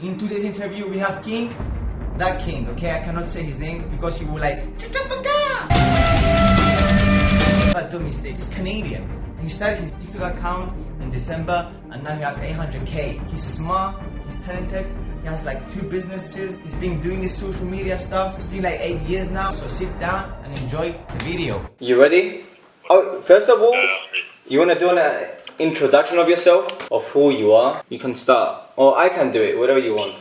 In today's interview, we have King, that King, okay? I cannot say his name because he will like, but do mistakes, Canadian. He started his TikTok account in December and now he has 800k. He's smart, he's talented, he has like two businesses, he's been doing this social media stuff. It's been like 8 years now, so sit down and enjoy the video. You ready? Oh, first of all, uh, you wanna do an uh, introduction of yourself, of who you are? You can start. Or I can do it, whatever you want.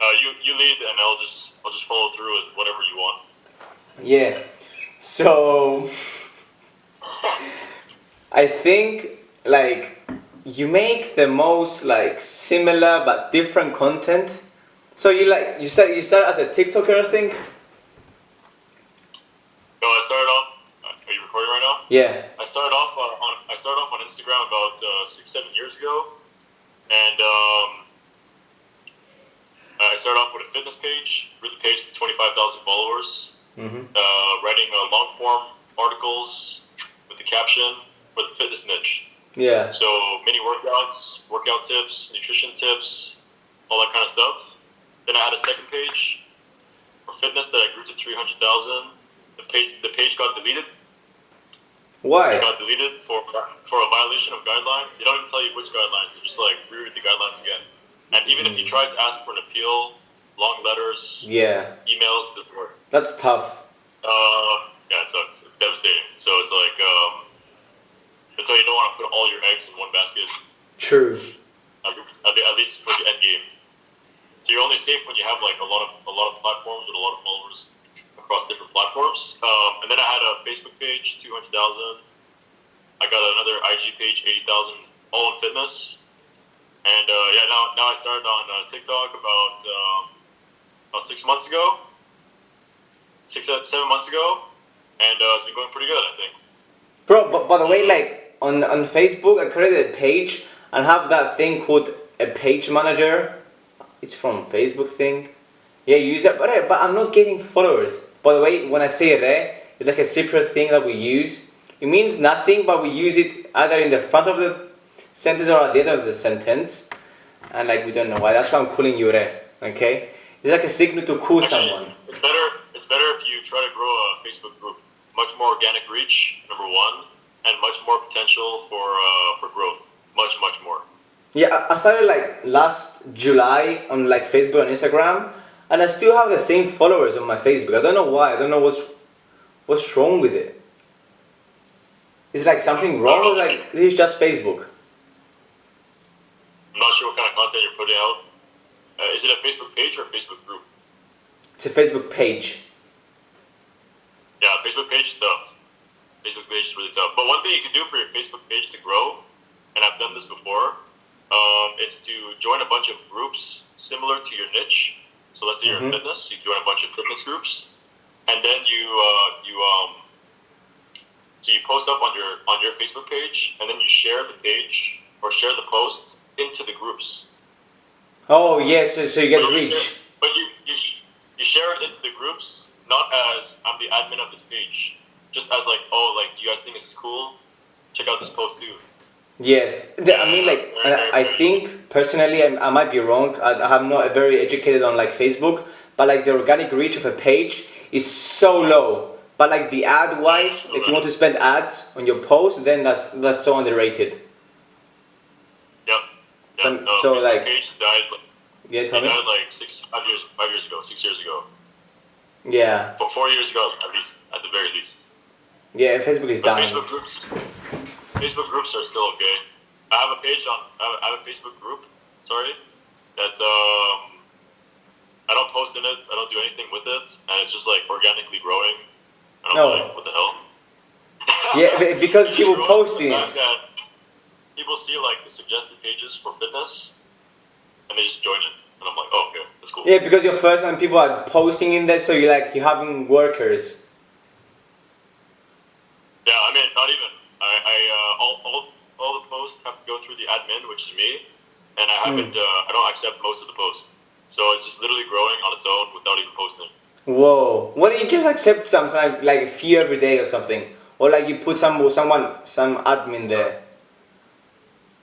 Uh, you you lead, and I'll just I'll just follow through with whatever you want. Yeah. So I think like you make the most like similar but different content. So you like you start you start as a TikToker, I think. So I started off. uh, Are you recording right now? Yeah. I started off uh, on I started off on Instagram about uh, six seven years ago, and um, I started off with a fitness page. Grew the page to twenty five thousand followers. Mhm. Uh, writing uh, long form articles with the caption for the fitness niche. Yeah. So mini workouts, workout tips, nutrition tips, all that kind of stuff. Then I had a second page for fitness that I grew to three hundred thousand. The page the page got deleted. It Why? got deleted for for a violation of guidelines. They don't even tell you which guidelines. They just like reread the guidelines again. And even if you tried to ask for an appeal, long letters, Yeah. emails, didn't work. That's tough. Uh, yeah, it sucks. It's devastating. So it's like um, that's why you don't want to put all your eggs in one basket. True. at at- at least for the end game. So you're only safe when you have like a lot of a lot of platforms with a lot of followers across different platforms. Um, and then I had a Facebook page, two hundred thousand. I got another IG page, eighty thousand, all in fitness. And uh, yeah, now now I started on uh, TikTok about um, about six months ago, six uh, seven months ago, and uh, it's been going pretty good, I think. Bro, but by the way, like on on Facebook, I created a page and have that thing called a page manager. It's from Facebook thing. Yeah, use it, but but I'm not getting followers. By the way, when I say re, it's like a separate thing that we use. It means nothing, but we use it either in the front of the sentence or at the end of the sentence, and like we don't know why. That's why I'm calling you re. Okay, it's like a signal to call Actually, someone. It's it's better. It's better if you try to grow a Facebook group. Much more organic reach, number one, and much more potential for uh, for growth. Much, much more. Yeah, I- I started like last July on like Facebook and Instagram, and I still have the same followers on my Facebook. I don't know why. I don't know what's what's wrong with it. Is like something wrong or like this is just Facebook? I'm not sure what kind of content you're putting out. Uh, is it a Facebook page or a Facebook group? It's a Facebook page. Yeah, Facebook page is tough. Facebook page is really tough. But one thing you can do for your Facebook page to grow, and I've done this before, um, is to join a bunch of groups similar to your niche. So let's say you're in Mhm. fitness, you join a bunch of fitness groups, and then you uh, you um, so you post up on your on your Facebook page, and then you share the page or share the post into the groups. Oh yes, so, so you get But you reach. share- But you you, sh- you share it into the groups, not as I'm the admin of this page, just as like, oh, like you guys think this is cool, check out this post too. Yes, The- I mean like I, I think personally I, I might be wrong. I, I'm not very educated on like Facebook, but like the organic reach of a page is so low. But like the ad wise, if you want to spend ads on your post, then that's that's so underrated. Yep. Some- no, so, like- page died. Like, Yes, died like six, five years, five years ago, six years ago, Yeah, but four years ago at least, at the very least. yeah. Facebook is But dying. Facebook groups, Facebook groups are still okay. I have a page on, I have a- I Facebook group. Sorry, that um, I don't post in it. I don't do anything with it, and it's just like organically growing. And I'm No. like, what the hell? Yeah, because people posting it. People see like the suggested pages for fitness, and they just join it, and I'm like, oh, okay, that's cool. Yeah, because you're first and people are posting in there, so you're like you're having workers. Yeah, I mean, not even. I, I uh, all, all, all the posts have to go through the admin, which is me, and I haven't. Hmm. Uh, I don't accept most of the posts, so it's just literally growing on its own without even posting. Whoa! Why don't you just accept some, like, like a few every day or something, or like you put some someone some admin there?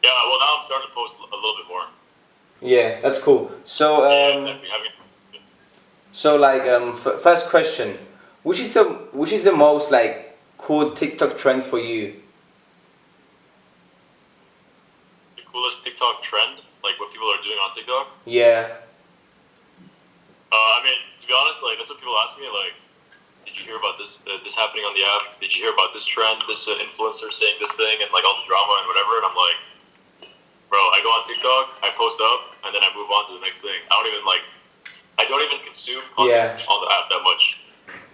Yeah, well now I'm starting to post a little bit more. Yeah, that's cool. So um, yeah, so like um, f- first question, which is the which is the most like cool TikTok trend for you? the coolest TikTok trend, like what people are doing on TikTok. Yeah, Uh, I mean, to be honest, like that's what people ask me. Like, did you hear about this? Uh, this happening on the app? Did you hear about this trend? This uh, influencer saying this thing and like all the drama and whatever. And I'm like, bro, I go on TikTok, I post up, and then I move on to the next thing. I don't even like. I don't even consume content Yeah. on the app that much.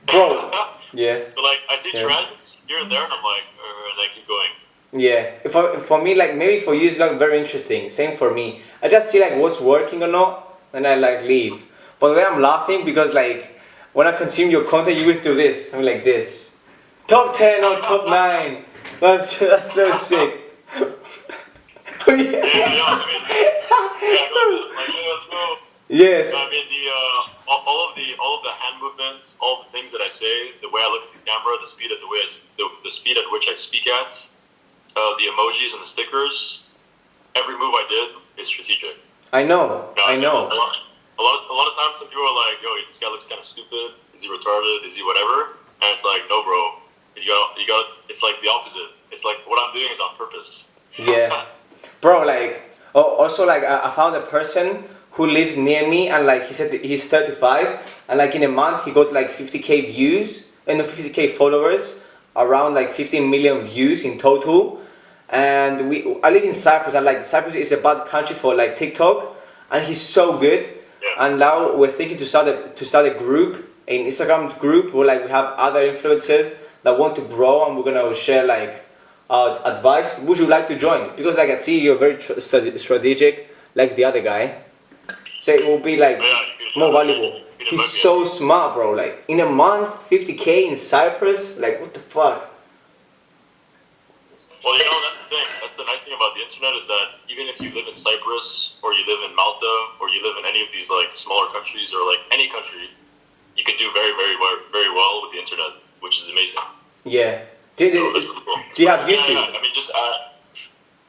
Bro. yeah, so like, I see Yeah. trends here and there, and I'm like, uh, and I keep going. Yeah. For for me, like maybe for you, it's like very interesting. Same for me. I just see like what's working or not, and I like leave. But the way I'm laughing because like when I consume your content, you always do this. I'm like this. Top ten or top nine. That's that's so sick. Oh, Yeah. Yes. I mean, the uh, all, of the all of the hand movements, all the things that I say, the way I look at the camera, the speed at the way I the, the speed at which I speak at, uh, the emojis and the stickers, every move I did is strategic. I know. Now, I A know. lot, a lot, of, a lot of times, some people are like, "Yo, this guy looks kind of stupid. Is he retarded? Is he whatever?" And it's like, "No, bro. You got, you got. It's like the opposite. It's like what I'm doing is on purpose." Yeah. Bro, like, oh, also like I, I found a person who lives near me and like he said he's 35 and like in a month he got like 50k views and 50k followers, around like 15 million views in total. And we, I live in Cyprus and like Cyprus is a bad country for like TikTok and he's so good. Yeah. And now we're thinking to start a, to start a group, an Instagram group where like we have other influencers that want to grow and we're gonna share like uh, advice. Would you like to join? Because like I see you're very tr- strategic, like the other guy. So it will be like Yeah, more valuable. He's so smart, bro. Like in a month, 50k in Cyprus. Like what the fuck? Well, you know, that's the thing. That's the nice thing about the internet is that even if you live in Cyprus or you live in Malta or you live in any of these like smaller countries or like any country, you can do very, very, well- very well with the internet, which is amazing. Yeah. Do, So do, pretty cool. do you have Yeah, YouTube? yeah. I mean, just uh,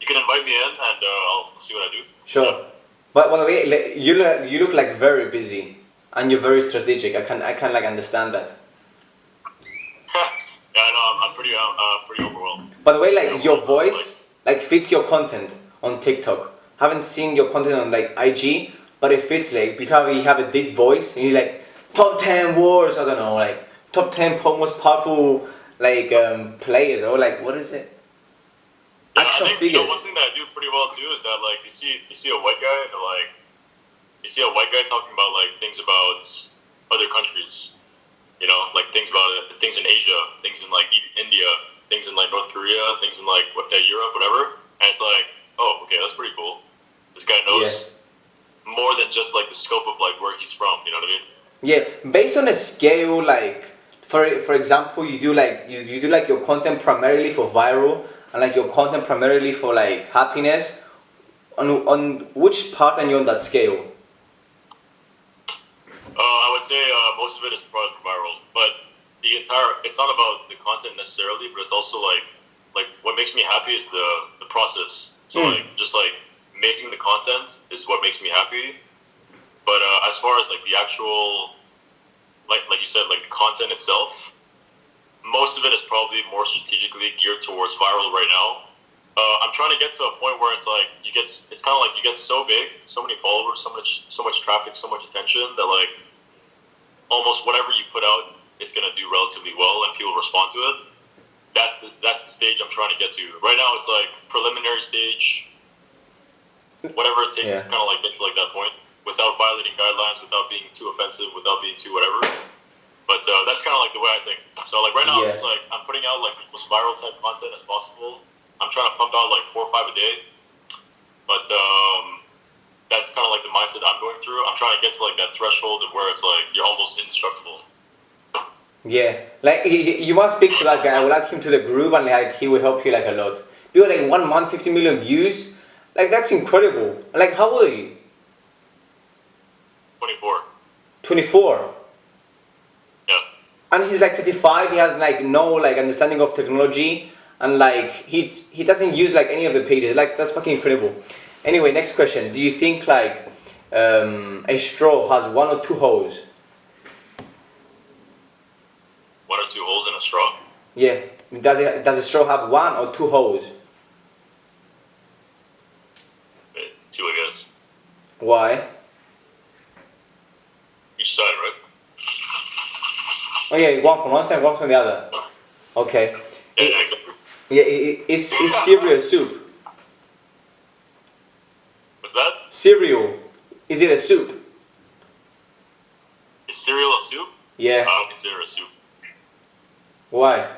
you can invite me in and uh, I'll see what I do. Sure. But by the way, you look, you look like very busy and you're very strategic. I can I can like understand that. yeah, I know. I'm, I'm pretty, uh, uh, pretty overwhelmed. By the way, like your voice like fits your content on TikTok. Haven't seen your content on like IG, but it fits like because you have a deep voice and you like top ten words. I don't know, like top ten most powerful like um, players or like what is it? Yeah, Action I think you know, one thing that I do pretty well too is that like you see you see a white guy and like you see a white guy talking about like things about other countries, you know, like things about things in Asia, things in like India, things in like North Korea, things in like what, uh, Europe, whatever, and it's like, oh, okay, that's pretty cool. This guy knows more than just like the scope of like where he's from. You know what I mean? Yeah, based on a scale like for for example, you do like you, you do like your content primarily for viral and like your content primarily for like happiness. On on which part are you on that scale? Uh, I would say uh, most of it is probably for viral, but the entire it's not about the content necessarily, but it's also like like what makes me happy is the the process. So Hmm. like just like making the content is what makes me happy. But uh, as far as like the actual like like you said like the content itself, most of it is probably more strategically geared towards viral right now. Uh, I'm trying to get to a point where it's like you get it's kind of like you get so big, so many followers, so much so much traffic, so much attention that like almost whatever you put out, it's gonna do relatively well and people respond to it. That's the that's the stage I'm trying to get to. Right now, it's like preliminary stage, whatever it takes Yeah. to kind of like get to like that point without violating guidelines, without being too offensive, without being too whatever. But uh, that's kind of like the way I think. So like right now, Yeah. it's like I'm putting out like the most viral type content as possible. I'm trying to pump out like four or five a day. But um, that's kind of like the mindset I'm going through. I'm trying to get to like that threshold of where it's like you're almost indestructible. Yeah, like you must speak to that guy. I will add him to the group, and like he will help you like a lot. Because like one month, fifty million views, like that's incredible. Like how old are you? 24. Twenty four. Yeah. And he's like thirty five. He has like no like understanding of technology, and like he he doesn't use like any of the pages. Like that's fucking incredible. Anyway, next question. Do you think like um, a straw has one or two holes? One or two holes in a straw. Yeah. Does it does a straw have one or two holes? Uh, Two, I guess. Why? Each side, right? Oh yeah, one from one side, one from the other. Okay. Yeah, yeah, exactly. Yeah, i- i- is is cereal soup? What's that? Cereal. Is it a soup? Is cereal a soup? Yeah. I don't consider it a soup. Why?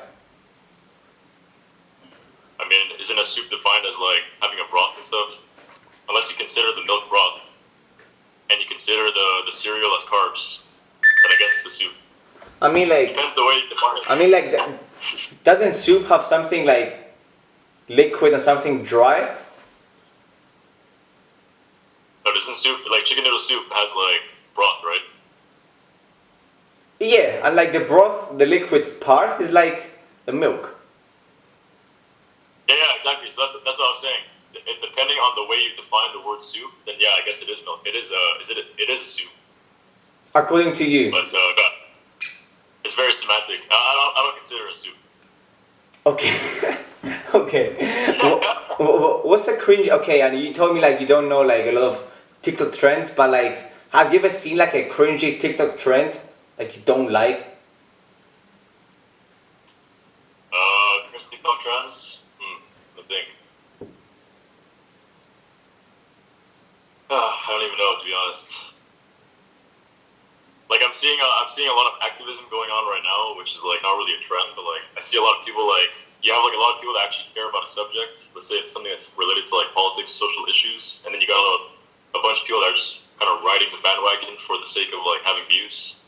I mean, isn't a soup defined as like having a broth and stuff? Unless you consider the milk broth, and you consider the the cereal as carbs. But I guess it's a soup. I mean like Depends the way you define it. I mean like doesn't soup have something like liquid and something dry? But isn't soup like chicken noodle soup has like broth, right? Yeah, and like the broth, the liquid part is like the milk. Yeah, yeah, exactly. So that's that's what I'm saying. It, depending on the way you define the word soup, then yeah, I guess it is milk. It is a is it a, it is a soup, According to you. but uh, God, it's very semantic. I, I don't I don't consider it a soup. Okay. okay. Wha- wha- What's a cringe? Okay, and you told me like you don't know like a lot of TikTok trends, but like, have you ever seen like a cringy TikTok trend like you don't like? Uh, Chris TikTok trends. Hmm, I think. Uh, I don't even know to be honest. Like I'm seeing, a, I'm seeing a lot of activism going on right now, which is like not really a trend, but like I see a lot of people like you have like a lot of people that actually care about a subject. Let's say it's something that's related to like politics, social issues, and then you got a, a bunch of people that are just kind of riding the bandwagon for the sake of like having views.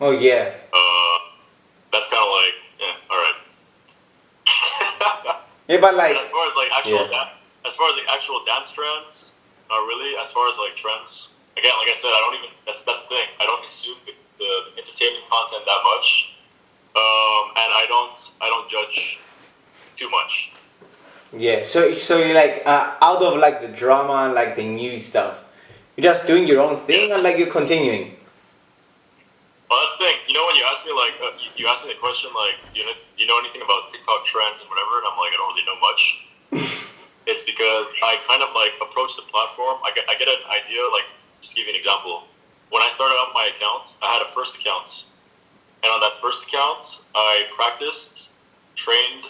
Oh yeah. Uh, that's kind of like, yeah, all right. Yeah, but like, as far as like actual, Yeah. da- as far as like actual dance trends, not really. As far as like trends, again, like I said, I don't even. That's that's the thing. I don't consume the, the entertainment content that much, um, and I don't I don't judge too much. yeah. So so you're like uh, out of like the drama and like the new stuff, you're just doing your own thing and like you're continuing. Well, that's the thing. You know, when you ask me like, uh, you, you ask me the question like, do you know, do you know anything about TikTok trends and whatever? And I'm like, I don't really know much. it's because I kind of like approach the platform. I get I get an idea. Like, just give you an example. When I started out my account, I had a first account, and on that first account, I practiced, trained,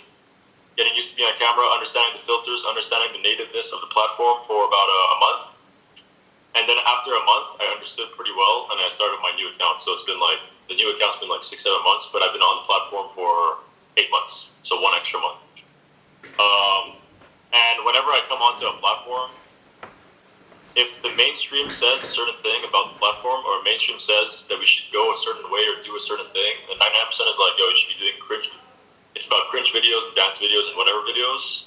getting used to being on camera, understanding the filters, understanding the nativeness of the platform for about a, a month. And then after a month, I understood pretty well, and I started my new account. So it's been like the new account's been like six, seven months, but I've been on the platform for eight months, so one extra month. Um, and whenever I come onto a platform, if the mainstream says a certain thing about the platform, or mainstream says that we should go a certain way or do a certain thing, then 99% is like, yo, you should be doing cringe. It's about cringe videos dance videos and whatever videos.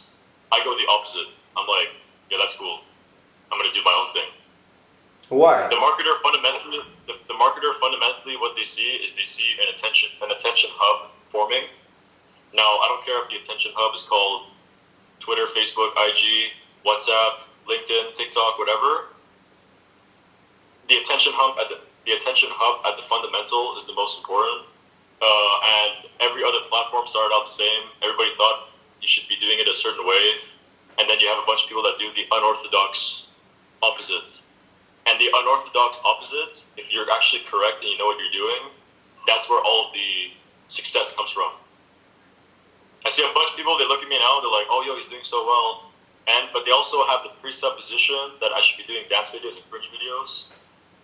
I go the opposite. I'm like, yeah, that's cool. I'm gonna do my own thing. Why? The marketer fundamentally, the, the marketer fundamentally, what they see is they see an attention, an attention hub forming. Now, I don't care if the attention hub is called Twitter, Facebook, IG, WhatsApp, LinkedIn, TikTok, whatever. The attention hub at the, the attention hub at the fundamental is the most important. Uh, and every other platform started out the same. Everybody thought you should be doing it a certain way, and then you have a bunch of people that do the unorthodox opposite. And the unorthodox opposite, if you're actually correct and you know what you're doing, that's where all of the success comes from. I see a bunch of people, they look at me now, they're like, oh, yo, he's doing so well. And But they also have the presupposition that I should be doing dance videos and cringe videos.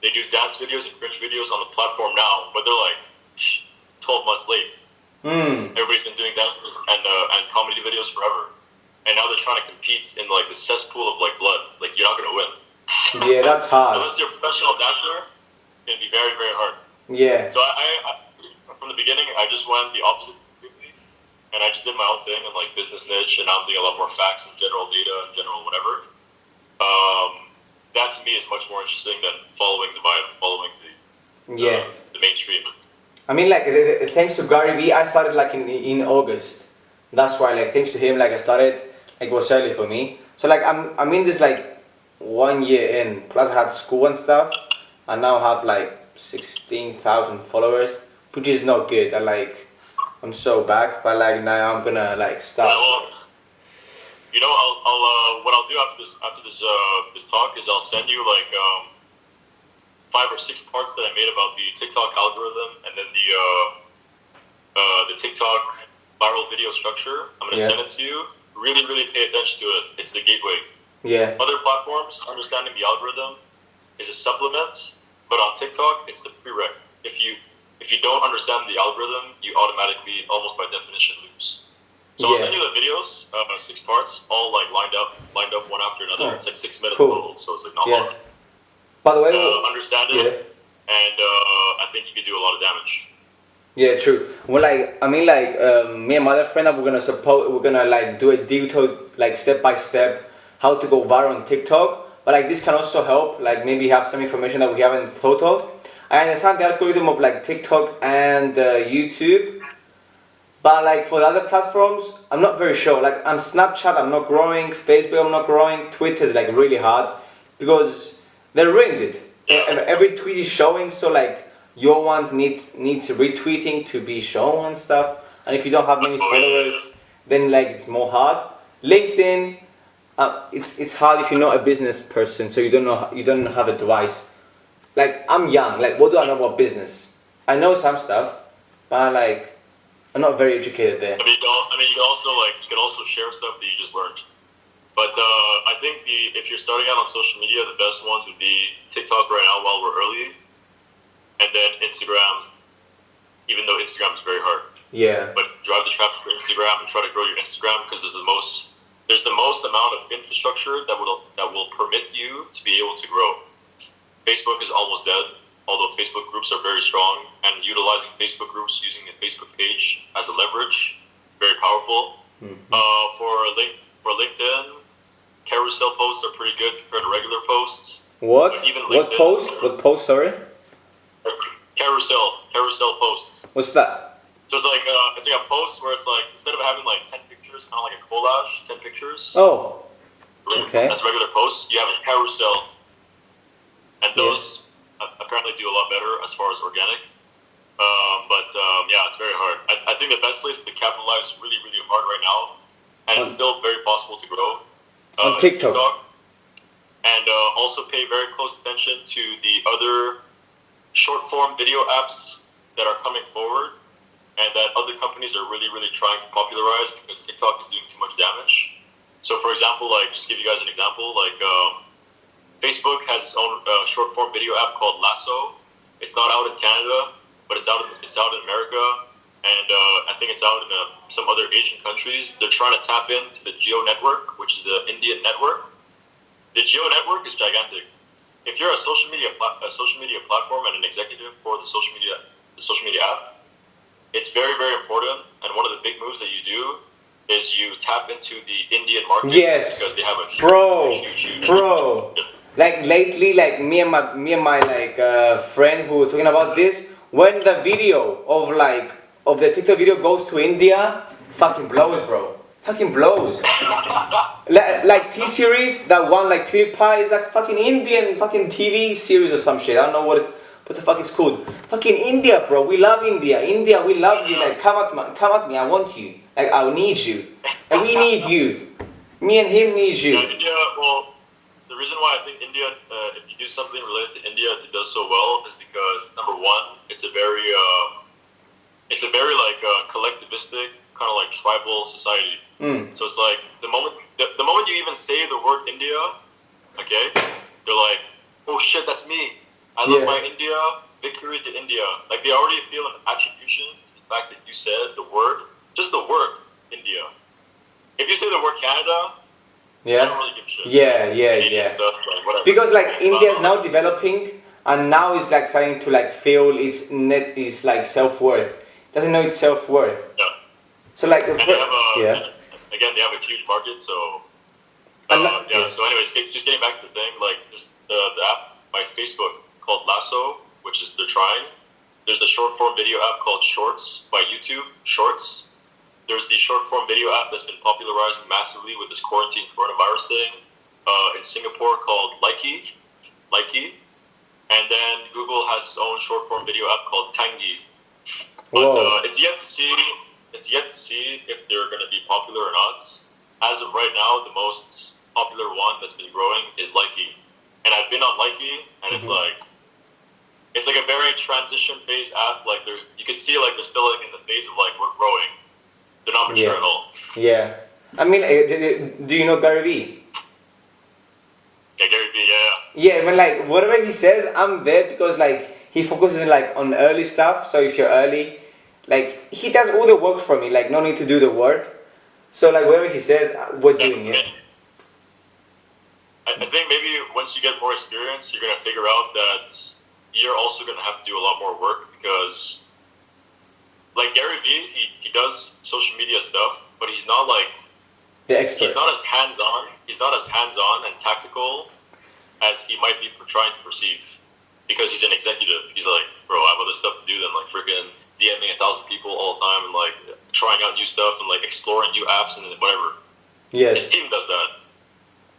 They do dance videos and cringe videos on the platform now, but they're like 12 months late. Hmm. Everybody's been doing dance and, uh, and comedy videos forever. And now they're trying to compete in like the cesspool of like blood. Like, you're not going to win. Yeah, that's hard. Unless you're a professional dancer, gonna be very, very hard. Yeah. So I, I, I from the beginning, I just went the opposite and I just did my own thing and like business niche, and now I'm doing a lot more facts and general data and general whatever. Um, that to me is much more interesting than following the vibe, following the Yeah. the mainstream. I mean, like, th- th- thanks to Gary Vee, I started like in in August. That's why, like, thanks to him, like, I started like it was early for me. So like, I'm I'm in this like one year in. Plus, I had school and stuff. I now have like sixteen thousand followers, which is not good. I like, I'm so back, but like now I'm gonna like start. You know, I'll, I'll uh, what I'll do after this after this uh, this talk is I'll send you like um, five or six parts that I made about the TikTok algorithm and then the uh, uh, the TikTok viral video structure. I'm gonna Yeah. send it to you. Really, really pay attention to it. It's the gateway. Yeah, Other platforms, understanding the algorithm is a supplement, but on TikTok, it's the prereq. If you if you don't understand the algorithm, you automatically, almost by definition, lose. So I'll send you the videos, uh, six parts, all like lined up, lined up one after another. Oh, It's like six minutes cool. total, so it's like not Yeah. hard. by the way, Uh, understand it, yeah. and uh, I think you could do a lot of damage. Yeah, true. Well, like I mean, like um, me and my other friend, we're gonna support. We're gonna like do a detailed, like step by step, how to go viral on TikTok. But like this can also help. Like maybe have some information that we haven't thought of. I understand the algorithm of like TikTok and uh, YouTube, but like for the other platforms, I'm not very sure. Like I'm Snapchat, I'm not growing. Facebook, I'm not growing. Twitter is like really hard because they ruined it. Every tweet is showing, so like your ones need needs retweeting to be shown and stuff. And if you don't have many followers, then like it's more hard. LinkedIn, uh, it's it's hard if you're not a business person, so you don't know you don't have advice. Like I'm young, like what do I know about business? I know some stuff, but like I'm not very educated there. I mean, you can I mean, you can also like you can also share stuff that you just learned. But uh, I think the if you're starting out on social media, the best ones would be TikTok right now while we're early, and then Instagram. Even though Instagram is very hard, Yeah, but drive the traffic to Instagram and try to grow your Instagram because there's the most there's the most amount of infrastructure that will that will permit you to be able to grow. Facebook is almost dead, although Facebook groups are very strong and utilizing Facebook groups using a Facebook page as a leverage, very powerful. Mhm. Uh, for link for LinkedIn, carousel posts are pretty good compared to regular posts. What? Even What post? What post? Sorry. Carousel, carousel posts. What's that? So it's like uh, it's like a post where it's like instead of having like ten pictures, kind of like a collage, ten pictures. Oh, okay. That's regular posts. You have a carousel, and those a- apparently do a lot better as far as organic. Um, but um, yeah, it's very hard. I, I think the best place to capitalize really, really hard right now, and it's still very possible to grow. On is TikTok. and uh, also pay very close attention to the other short form video apps that are coming forward and that other companies are really, really trying to popularize because TikTok is doing too much damage. So, for example, like just give you guys an example, like um, Facebook has its own uh, short form video app called Lasso. It's not out in Canada, but it's out. In, it's out in America, and uh, I think it's out in uh, some other Asian countries. They're trying to tap into the Jio network, which is the Indian network. The Jio network is gigantic. If you're a social media a social media platform and an executive for the social media the social media app, it's very very important. And one of the big moves that you do is you tap into the Indian market Yes. because they have a huge, Bro, huge, huge, bro. Like lately, like me and my me and my like uh, friend who were talking about this. When the video of like of the TikTok video goes to India, fucking blows, bro. Fucking blows. like, like T series, that one like PewDiePie is like fucking Indian fucking TV series or some shit. I don't know what it, what the fuck is called. Fucking India, bro. We love India. India, we love you. Like come at me, come at me. I want you. Like I need you. Like we need you. Me and him need Yeah, you. India. Well, the reason why I think India, uh, if you do something related to India, it does so well is because number one, it's a very, uh, it's a very like uh, collectivistic kind of like tribal society. Mm. So it's like the moment, the, the moment you even say the word India, okay, they're like, oh shit, that's me. I love Yeah. my India. Victory to India. Like they already feel an attribution to the fact that you said the word, just the word India. If you say the word Canada, I don't Yeah. really give a shit. Yeah, yeah, Canadian yeah. Stuff, like, whatever. Because like India is now developing and now it's like starting to like feel its net is like self worth. Doesn't know its self worth. Yeah. So like And they have a, yeah. again, they have a huge market, so. Uh, yeah, yeah. so anyways, just getting back to the thing, like, just the, the app by Facebook called Lasso, which is they're trying. There's the short form video app called Shorts by YouTube, Shorts. There's the short form video app that's been popularizing massively with this quarantine coronavirus thing uh, in Singapore called Likee, Likee, and then Google has its own short form video app called Tangi. But uh, it's yet to see. It's yet to see if they're going to be popular or not. As of right now, the most popular one that's been growing is Likee, and I've been on Likee, and it's Mhm. like it's like a very transition phase app. Like they're you can see like they're still like in the phase of like we're growing. They're not mature Yeah. at all. Yeah. I mean, d- do you know Gary Vee? Yeah, Gary Vee. Yeah, yeah. Yeah, when like whatever he says, I'm there because like he focuses like on early stuff. So if you're early, like he does all the work for me. Like no need to do the work. So like whatever he says, uh, we're doing it. I, I think maybe once you get more experience, you're gonna figure out that you're also gonna have to do a lot more work because, like Gary Vee, he, he does social media stuff, but he's not like The expert. he's not as hands on. He's not as hands on and tactical as he might be trying to perceive because he's an executive. He's like, bro, I have other stuff to do than like freaking DMing a thousand people all the time and like trying out new stuff and like exploring new apps and whatever. Yeah, His team does that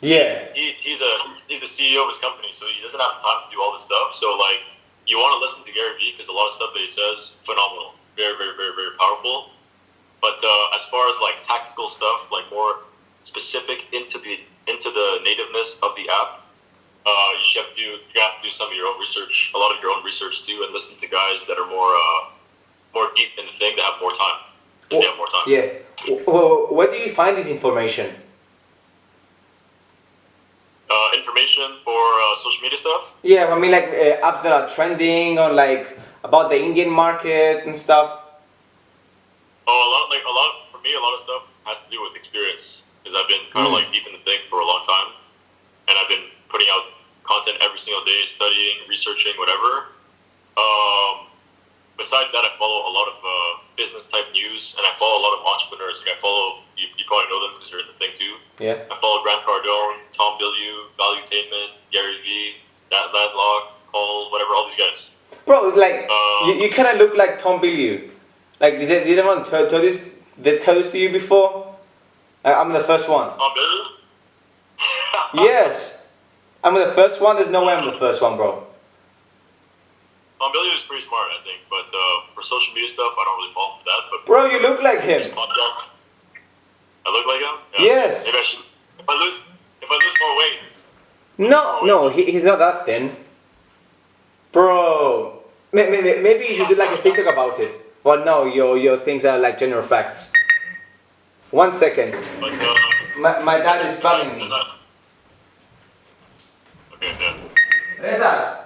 Yeah. he, he's a he's the CEO of his company, so he doesn't have the time to do all this stuff. So like, you want to listen to Gary Vee because a lot of stuff that he says phenomenal, very very very very powerful. But uh, as far as like tactical stuff, like more specific into the into the nativeness of the app, uh, you should have to do you have to do some of your own research, a lot of your own research too, and listen to guys that are more uh, more deep in the thing that have more time. Because they have more time. Yeah. Well, where do you find this information? Uh, information for uh, social media stuff. Yeah, I mean like uh, apps that are trending or like about the Indian market and stuff. Oh, a lot like a lot for me. A lot of stuff has to do with experience because I've been kind of Mm. like deep in the thing for a long time, and I've been putting out content every single day, studying, researching, whatever. Um, besides that, I follow a lot of uh, business type news, and I follow a lot of entrepreneurs. Like I follow, you, you probably know them because you're in the thing too. Yeah. I follow Grant Cardone, Tom Bilyeu, Valuetainment, Gary Vee, that Ladlock, Paul, whatever, all these guys. Bro, like Uh, you, you kind of look like Tom Bilyeu. Like did, they- did anyone tell, tell this? They tell this to you before? Uh, I'm the first one. Tom Bilyeu. Yes. I'm the first one. There's no way I'm the first one, bro. Tom Bilyeu is pretty smart, I think, but uh, for social media stuff, I don't really fall for that. But Bro, you look like him. podcasts, I look like him. Yes. Maybe I should. If I lose, if I lose more weight, No, no, he, he's not that thin. Bro, may, may, may- maybe you should do like a TikTok about it. But no, your your things are like general facts. One second. but uh, My, my dad is spamming me. Okay, yeah. Reda,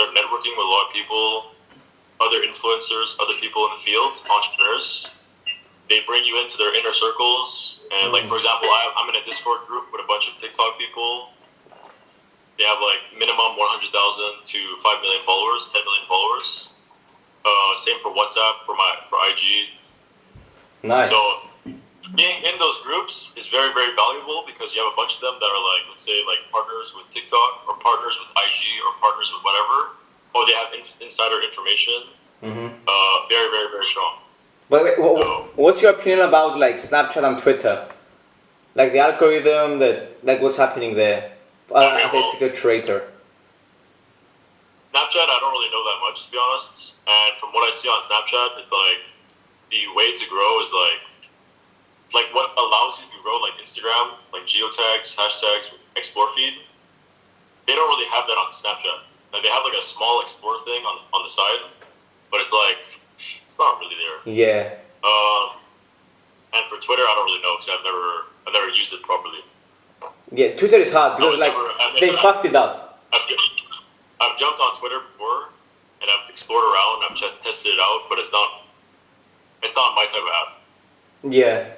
start networking with a lot of people, other influencers, other people in the field, entrepreneurs, they bring you into their inner circles. And like for example, I, I'm in a Discord group with a bunch of TikTok people. They have like minimum 100,000 to 5 million followers, 10 million followers. Uh, same for WhatsApp, for my for IG, Nice. so being in those groups is very, very valuable because you have a bunch of them that are like, let's say, like partners with TikTok or partners with IG or partners with whatever, or they have in- insider information. hmm Uh, very, very, very strong. But the way, wha- No. what's your opinion about like Snapchat and Twitter? Like the algorithm, that like what's happening there? Uh, Okay, as a well- TikTok creator. Snapchat, I don't really know that much to be honest. And from what I see on Snapchat, it's like the way to grow is like like what allows you to grow like Instagram, like geotags, hashtags, explore feed. They don't really have that on Snapchat. Like they have like a small explore thing on on the side, but it's like it's not really there. Yeah. Um, and for Twitter, I don't really know because I've never I've never used it properly. Yeah, Twitter is hard because like never- I mean, they I- fucked it up. I've, I've jumped on Twitter before, and I've explored around. I've tested it out, but it's not It's not my type of app. Yeah,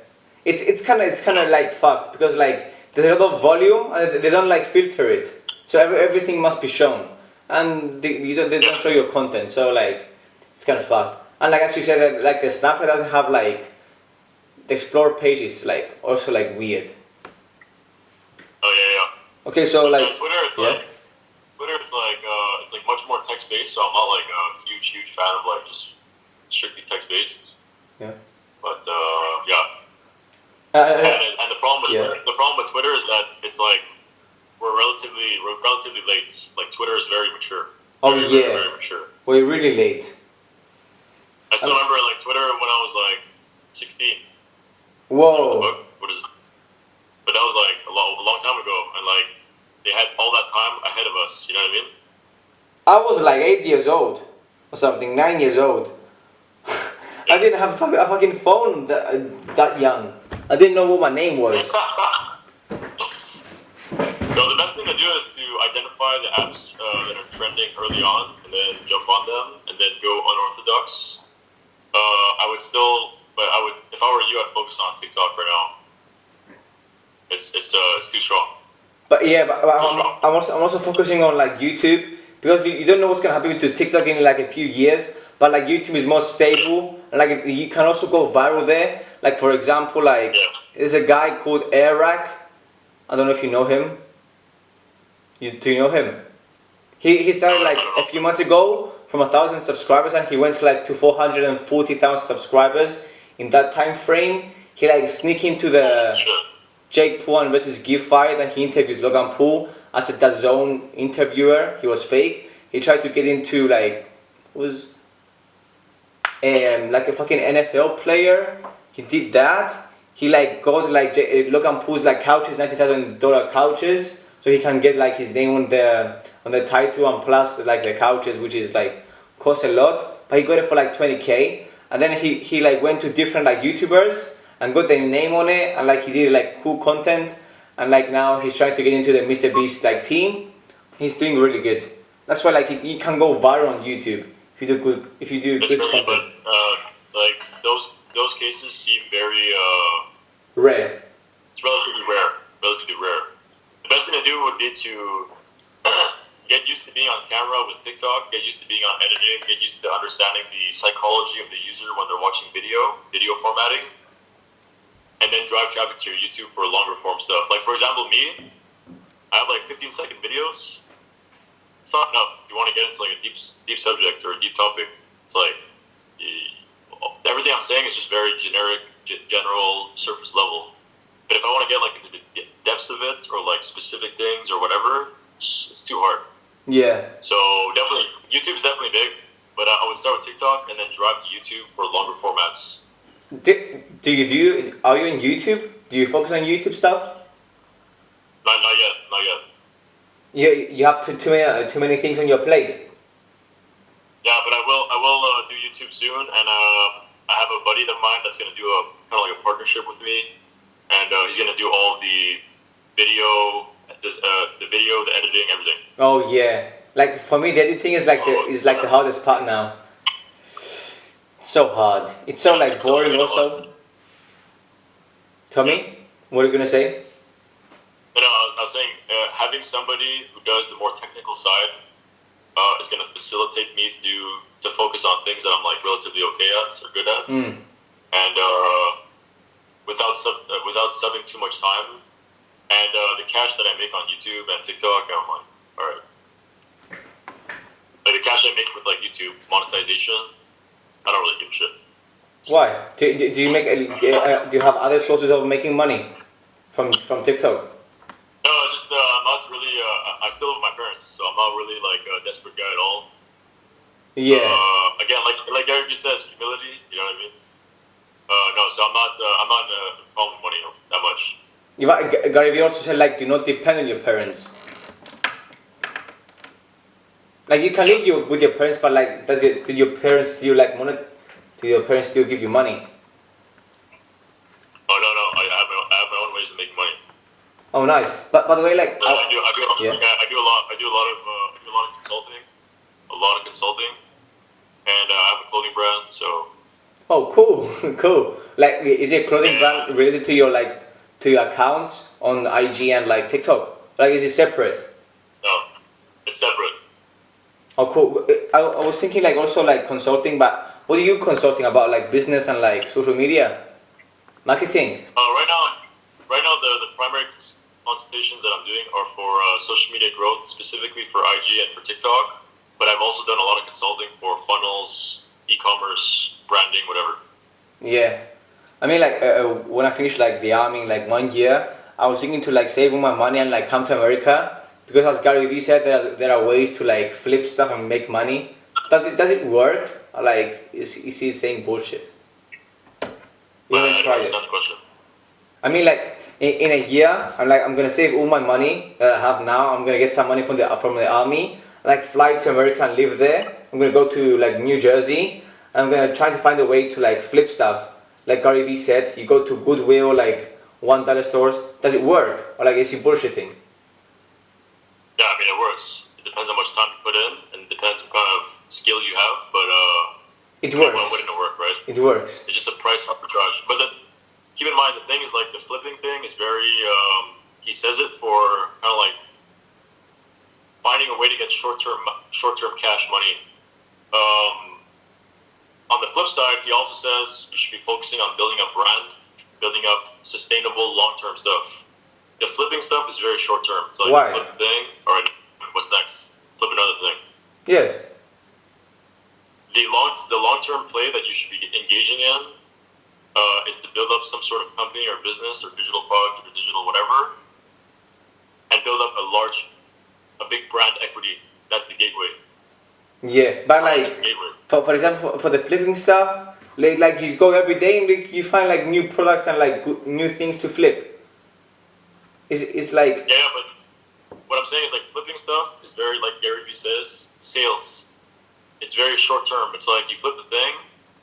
it's it's kind of it's kind of like fucked because like there's a lot of volume and they don't like filter it, so every, everything must be shown, and they, you don't, they don't show your content, so like it's kind of fucked. And like as you said, like the Snapchat doesn't have like the explore page is like also like weird. Oh yeah, yeah. Okay, so like on Twitter, it's yeah. like Twitter, it's like uh, it's like much more text based. So I'm not like a huge, huge fan of like just strictly text based. Yeah. But uh, yeah, Uh, and, uh, and the problem with Yeah. the problem with Twitter is that it's like we're relatively we're relatively late. Like Twitter is very mature. Oh, very, yeah. very, very mature. we're really late. I still Um, remember like Twitter when I was like 16. What the Whoa. fuck? What is this? But that was like a, lo- a long time ago, and like they had all that time ahead of us. You know what I mean? I was like eight years old or something, nine years old. I didn't have a a fucking phone that, that young. I didn't know what my name was. No, the best thing to do is to identify the apps uh, that are trending early on, and then jump on them, and then go unorthodox. Uh, I would still, but I would, if I were you, I'd focus on TikTok right now. It's it's uh it's too strong. But yeah, but, but I'm, I'm, also, I'm also focusing on like YouTube because you, you don't know what's gonna happen to TikTok in like a few years. But like YouTube is more stable, and like you can also go viral there. Like for example, like Yeah. there's a guy called Airrack. I don't know if you know him. You do you know him? He he started like a few months ago from a thousand subscribers, and he went to like to four hundred and forty thousand subscribers in that time frame. He like sneak into the. Jake Paul versus Give fight and he interviewed Logan Paul as a DAZN interviewer. He was fake. He tried to get into like was um like a fucking NFL player. He did that. He like got like look uh, Logan Paul's like couches, ninety thousand dollar couches, so he can get like his name on the on the title and plus like the couches, which is like cost a lot. But he got it for like twenty k, and then he he like went to different like YouTubers and got their name on it, and like he did like cool content, and like now he's trying to get into the Mr Beast like team. He's doing really good. That's why like he, he can go viral on YouTube you do good if you do good really, but content. uh, like those those cases seem very uh, Rare. it's relatively rare. Relatively rare. The best thing to do would be to get used to being on camera with TikTok, get used to being on editing, get used to understanding the psychology of the user when they're watching video, video formatting, and then drive traffic to your YouTube for longer form stuff. Like for example, me, I have like 15 second videos. It's not enough. You want to get into like a deep, deep subject or a deep topic. It's like everything I'm saying is just very generic, g- general, surface level. But if I want to get like into the depths of it or like specific things or whatever, it's, it's too hard. Yeah. So definitely, YouTube is definitely big. But I would start with TikTok and then drive to YouTube for longer formats. Do, do you do you, are you in YouTube? Do you focus on YouTube stuff? Not, not yet, not yet. You you have too too many uh, too many things on your plate. Yeah, but I will I will uh, do YouTube soon, and uh, I have a buddy of mine that's gonna do a kind of like a partnership with me, and uh, he's gonna do all the video, this, uh, the video, the editing, everything. Oh yeah. Like for me, the editing is like the is like the hardest part now. It's so hard. It's so like boring also. Tommy, what are you gonna say? I was, saying uh, having somebody who does the more technical side uh, is gonna facilitate me to do to focus on things that I'm like relatively okay at or good at, Mm. and uh, without sub, uh, without subbing too much time, and uh, the cash that I make on YouTube and TikTok, I'm like, all right. Like the cash I make with like YouTube monetization, I don't really give a shit. Why? Do, do, do you make uh, do you have other sources of making money from from TikTok? I'm not really. Uh, I still live with my parents, so I'm not really like a desperate guy at all. Yeah. Uh, again, like like Eric just says, humility. You know what I mean? Uh, no, so I'm not. Uh, I'm not in a problem with money that much. You, G- Gary Vee also said like do not depend on your parents. Like you can live your, with your parents, but like does it do your parents still like money? Do your parents still give you money? Oh no, no, I have my, I have my own ways of making money. Oh nice. But by the way, like I I- do, I do, Yeah. I do a lot. I do a lot of, uh, I do a lot of consulting, a lot of consulting, and uh, I have a clothing brand. So Oh, cool, cool. Like, is it clothing brand related to your like to your accounts on IG and like TikTok? Like, is it separate? No, it's separate. Oh, cool. I, I was thinking like also like consulting, but what are you consulting about? Like business and like social media, marketing. Uh, right now, right now the, the primary consultations that I'm doing are for uh, social media growth, specifically for IG and for TikTok. But I've also done a lot of consulting for funnels, e-commerce, branding, whatever. Yeah, I mean like uh, when I finished like the army, like one year, I was thinking to like save all my money and like come to America because as Gary Vee said, there are, there are ways to like flip stuff and make money. Does it does it work? Or, like is is he saying bullshit? You Uh, I tried it. the question. I mean, like in, in a year, I'm like I'm gonna save all my money that I have now. I'm gonna get some money from the from the army, like fly to America and live there. I'm gonna go to like New Jersey. I'm gonna try to find a way to like flip stuff. Like Gary Vee said, you go to Goodwill, like one dollar stores. Does it work, or like is he bullshitting? Yeah, I mean it works. It depends how much time you put in, and it depends what kind of skill you have. But uh, It why works. wouldn't it work, right? It works. It's just a price arbitrage. But keep in mind the thing is like the flipping thing is very. Um, he says it for kind of like finding a way to get short term short term cash money. Um, on the flip side, he also says you should be focusing on building up brand, building up sustainable long term stuff. The flipping stuff is very short term. It's like Why? flip a thing. All right, what's next? Flip another thing Yes. the long the long term play that you should be engaging in uh, is to build up some sort of company or business or digital product or digital whatever, and build up a large, a big brand equity. That's the gateway. Yeah, but Brand like is the gateway. for, for example for, for the flipping stuff, like like you go every day and like, you find like new products and like good, new things to flip. It's, it's like Yeah, but what I'm saying is like flipping stuff is very like Gary Vee says, sales. It's very short term. It's like you flip the thing,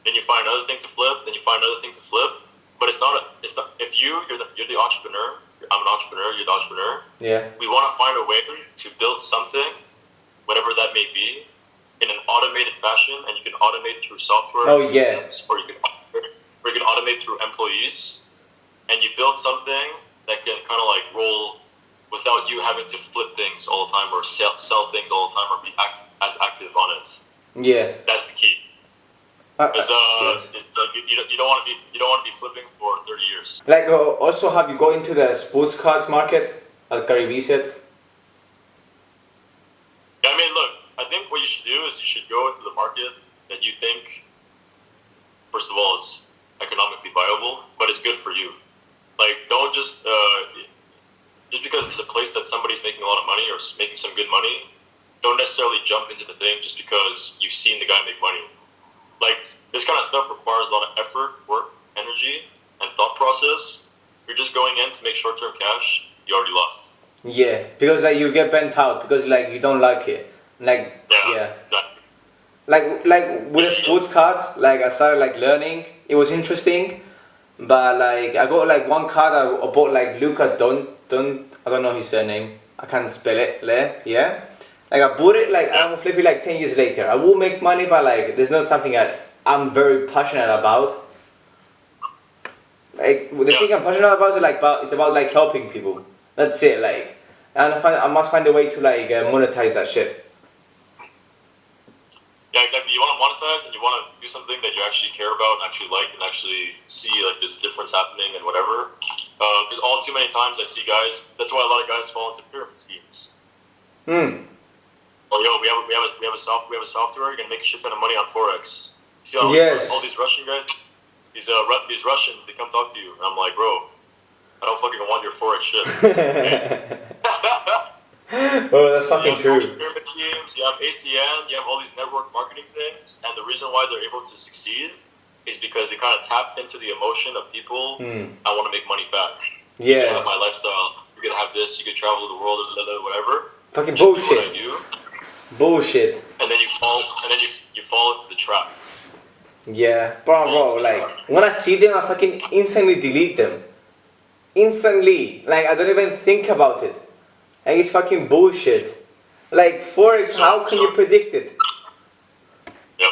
then you find another thing to flip, then you find another thing to flip. But it's not a. It's not. If you you're the you're the entrepreneur. I'm an entrepreneur. You're the entrepreneur. yeah. we want to find a way to build something, whatever that may be, in an automated fashion, and you can automate through software Oh, yeah. or you can or you can automate through employees, and you build something that can kind of like roll without you having to flip things all the time or sell, sell things all the time or be act, as active on it. Yeah. That's the key. Uh, Because uh, uh, it's like you, you don't, want to be you don't want to be flipping for 30 years. Like uh, also have you go into the sports cards market, as Gary Vee said? Yeah, I mean, look, I think what you should do is you should go into the market that you think, first of all, is economically viable, but it's good for you. Like, don't just uh, just because it's a place that somebody's making a lot of money or making some good money, don't necessarily jump into the thing just because you've seen the guy make money. Like, this kind of stuff requires a lot of effort, work, energy, and thought process. You're just going in to make short-term cash. You already lost. Yeah, because like you get bent out because like you don't like it. Like Yeah, yeah. exactly. like like with the sports cards like i started like learning it was interesting but like i got like one card i I bought like luca don don i don't know his surname i can't spell it le yeah like i bought it like i will flip it like 10 years later i will make money but like there's not something that i'm very passionate about like the Yeah. thing i'm passionate about is like about it's about like helping people that's it like and i find i must find a way to like uh, monetize that shit Yeah, exactly. You want to monetize and you want to do something that you actually care about and actually like and actually see like this difference happening and whatever. Because all too many times I see guys. That's why a lot of guys fall into pyramid schemes. hmm Oh, yo, we have a, we have a, we have a soft we have a software. You're gonna make a shit ton of money on forex. See all, Yes. all these Russian guys, these uh Ru- these Russians, they come talk to you, and I'm like, bro, I don't fucking want your forex shit. oh that's fucking you true pyramid schemes, you have ACN, you have all these network marketing things, and the reason why they're able to succeed is because they kind of tap into the emotion of people. Hmm. I want to make money fast. Yeah. You have my lifestyle. You can have this. You can travel the world, whatever. Fucking Just do what I bullshit. do, Bullshit. and then you fall, and then you you fall into the trap. Yeah. Bro, bro, like, when I see them, I fucking instantly delete them. Instantly. Like, I don't even think about it. Like, it's fucking bullshit. Like, Forex, how can you predict it? Yep.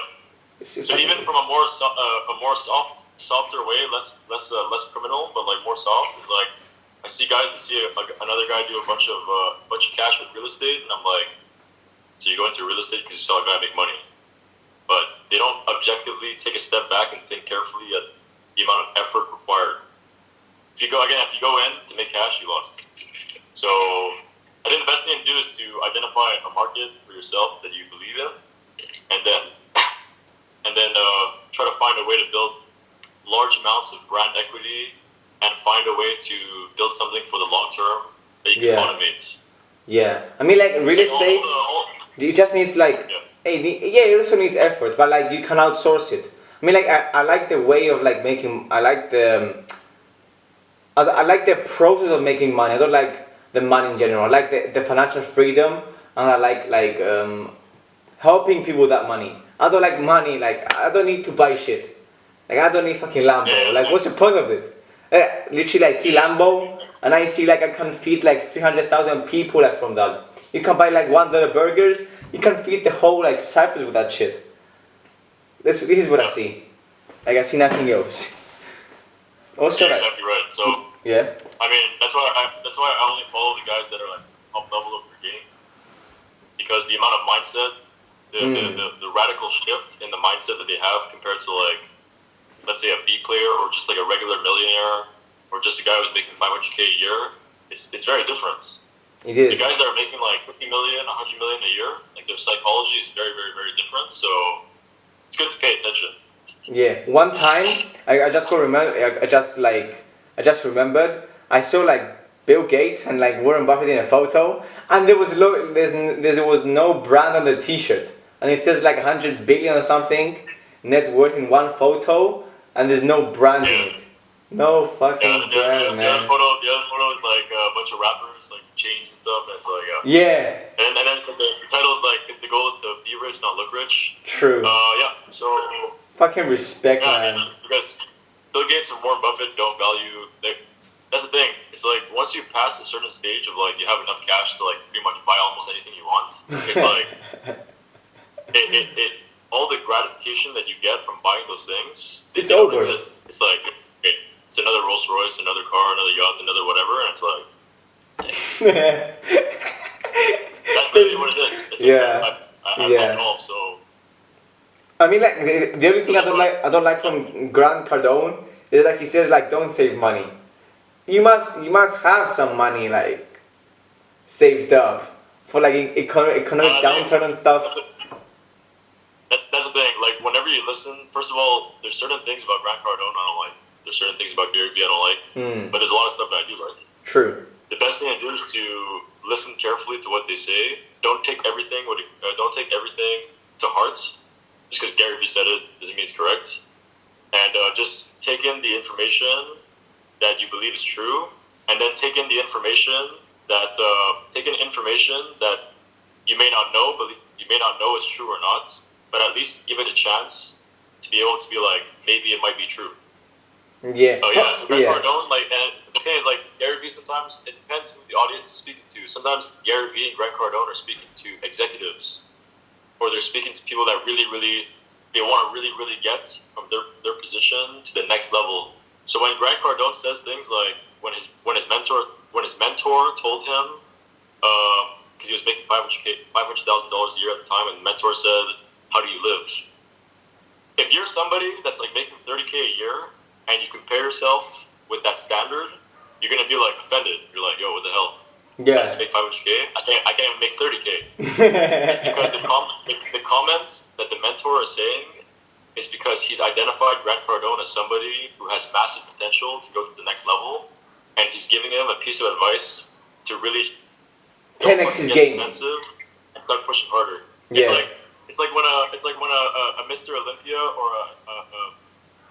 So even from a more so, uh, a more soft softer way, less less uh, less criminal, but like more soft is like I see guys that see a, like another guy do a bunch of uh, bunch of cash with real estate, and I'm like, so you go into real estate because you saw a guy make money, but they don't objectively take a step back and think carefully at the amount of effort required. If you go again, if you go in to make cash, you lost. So I think the best thing to do is to identify a market for yourself that you believe in, and then and then uh, try to find a way to build large amounts of brand equity and find a way to build something for the long term that you can Yeah. automate. Yeah, I mean like real all estate, the- all- it just needs like, Yeah. hey, yeah, it also needs effort, but like you can outsource it. I mean like I, I like the way of like making, I like the, I, I like the process of making money. I don't like the money in general. I like the, the financial freedom, and I like like um, helping people with that money. I don't like money. Like I don't need to buy shit. Like I don't need fucking Lambo. Like what's the point of it? Uh, literally, I see Lambo, and I see like I can feed like three hundred thousand people like from that. You can buy like one dollar burgers. You can feed the whole like Cyprus with that shit. This this is what I see. Like I see nothing else. Also, like exactly right. So yeah, I mean, that's why I that's why I only follow the guys that are like top level of their game, because the amount of mindset, the, the, Mm. the, the radical shift in the mindset that they have compared to like, let's say a B player or just like a regular millionaire or just a guy who's making 500k a year, it's it's very different. It The guys that are making like 50 million, 100 million a year, like their psychology is very very very different. So it's good to pay attention. Yeah, one time I, I just got remember I, I just like I just remembered I saw like Bill Gates and like Warren Buffett in a photo and there was lo- there's n- there was no brand on the T-shirt and it says like 100 billion or something net worth in one photo and there's no brand in it. No fucking Yeah, the, the, the, brand, the other photo, the other photo is like a bunch of rappers, like chains and stuff, and like, uh, Yeah, and, and then it's like the, the title is like the goal is to be rich, not look rich. true. Uh, yeah. So Fucking respect, yeah, I man. mean, because Bill Gates and Warren Buffett don't value. They, that's the thing. It's like once you pass a certain stage of like you have enough cash to like pretty much buy almost anything you want. It's like it, it, it all the gratification that you get from buying those things. It's over. Exist. It's like it's another Rolls Royce, another car, another yacht, another whatever, and it's like that's literally what it is. It's Yeah. Like, I, I, I, Yeah. All, so I mean, like the, the only thing I don't like I don't like from Grant Cardone is like he says like don't save money. You must you must have some money like saved up for like economic economic Uh, downturn and stuff. That's that's the thing. Like whenever you listen, first of all, there's certain things about Grant Cardone I don't like. There's certain things about Gary Vee I don't like. Hmm. But there's a lot of stuff that I do like. True. The best thing to do is to listen carefully to what they say. Don't take everything. What uh, don't take everything to heart. Just because Gary Vee said it doesn't mean it's correct. And uh, just take in the information that you believe is true, and then take in the information that uh, take in information that you may not know, but you may not know is true or not. But at least give it a chance to be able to be like maybe it might be true. Yeah. Oh yeah, so Grant yeah. Cardone, like, and the thing is, like, Gary Vee. Sometimes it depends who the audience is speaking to. Sometimes Gary Vee and Grant Cardone are speaking to executives, or they're speaking to people that really, really, they want to really, really get from their their position to the next level. So when Grant Cardone says things like when his when his mentor when his mentor told him, uh, because he was making five hundred k five hundred thousand dollars a year at the time, and the mentor said, "How do you live?" If you're somebody that's like making thirty k a year and you compare yourself with that standard, you're gonna be like offended. You're like, yo, what the hell? I Yeah. just make 500k. I can't. I can't even make 30k. It's because the, com- the, the comments that the mentor is saying is because he's identified Grant Cardone as somebody who has massive potential to go to the next level, and he's giving him a piece of advice to really don't 10x his game. defensive and start pushing harder. Yeah. It's like it's like when a it's like when a, a, a Mr. Olympia or a, a, a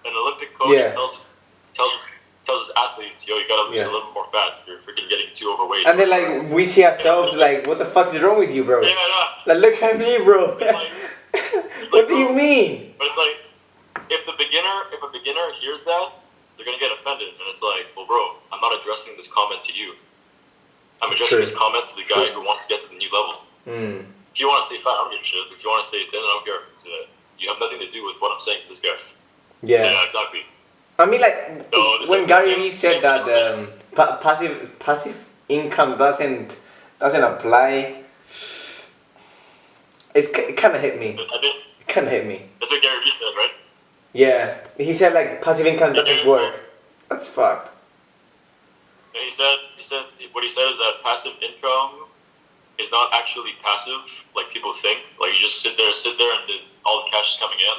an Olympic coach Yeah. tells his tells his, tells his athletes, yo, you gotta lose Yeah. a little more fat. You're freaking getting too overweight. And then like we see ourselves like, what the fuck is wrong with you, bro? yeah, yeah. Like look at me, bro. It's like- what like, do you mean? But it's like if the beginner if a beginner hears that, they're gonna get offended, and it's like, well, bro, I'm not addressing this comment to you. I'm addressing True. this comment to the guy who wants to get to the new level. Hmm. If you want to stay fat, I don't give a shit. If you want to stay thin, I don't care. Uh, You have nothing to do with what I'm saying to this guy. Yeah. exactly. I mean, like the when Gary Vee said that um, pa- passive passive income doesn't doesn't apply. It's, it kind of hit me. It kind of hit me. that's what Gary Vee said, right? Yeah, he said like passive income doesn't Yeah. work. That's fucked. He said, he said, what he said is that passive income is not actually passive, like people think. Like you just sit there, sit there, and then all the cash is coming in.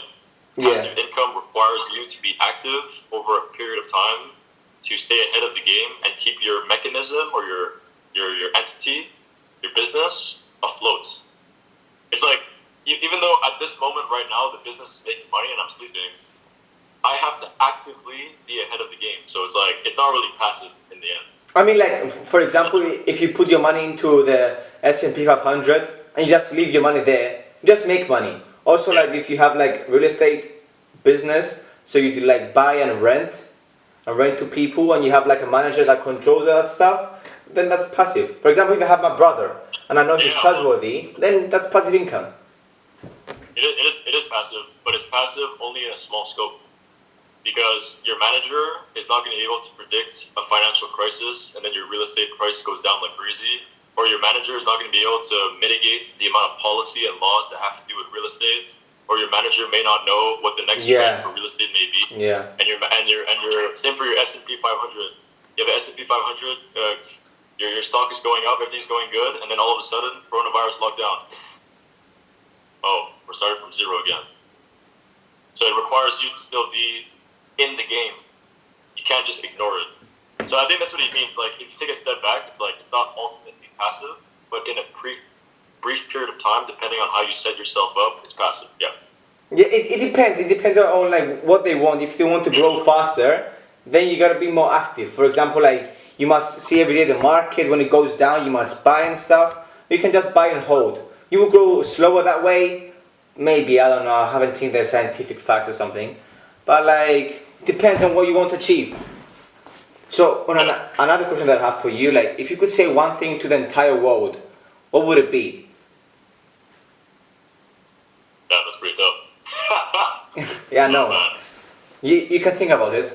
Yeah, Passive income requires you to be active over a period of time to stay ahead of the game and keep your mechanism or your your your entity, your business afloat. It's like even though at this moment right now the business is making money and I'm sleeping, I have to actively be ahead of the game. So it's like it's not really passive in the end. I mean, like for example, if you put your money into the S and P 500 and you just leave your money there, just make money. Also, like if you have like real estate business, so you do like buy and rent, and rent to people, and you have like a manager that controls that stuff, then that's passive. For example, if I have my brother and I know he's Yeah. trustworthy, then that's passive income. It is, it is it is passive, but it's passive only in a small scope. Because your manager is not going to be able to predict a financial crisis and then your real estate price goes down like crazy. Or your manager is not going to be able to mitigate the amount of policy and laws that have to do with real estate. Or your manager may not know what the next Yeah. trend for real estate may be. Yeah. And your and your and your same for your S and P 500. You have an S and P 500. Uh, your your stock is going up, everything's going good, and then all of a sudden, coronavirus lockdown. Oh, we're starting from zero again. So it requires you to still be in the game. You can't just ignore it. So I think that's what he means. Like if you take a step back, it's like it's not ultimately passive, but in a pre brief period of time, depending on how you set yourself up, it's passive. Yeah. Yeah, it, it depends. It depends on, like what they want. If they want to grow faster, then you gotta be more active. For example, like you must see every day the market when it goes down. You must buy and stuff. You can just buy and hold. You will grow slower that way. Maybe I don't know. I haven't seen the scientific facts or something, but like depends on what you want to achieve. So, oh, on an, another question that I have for you, like if you could say one thing to the entire world, what would it be? That was pretty tough. Yeah, Oh, no. You you can think about it.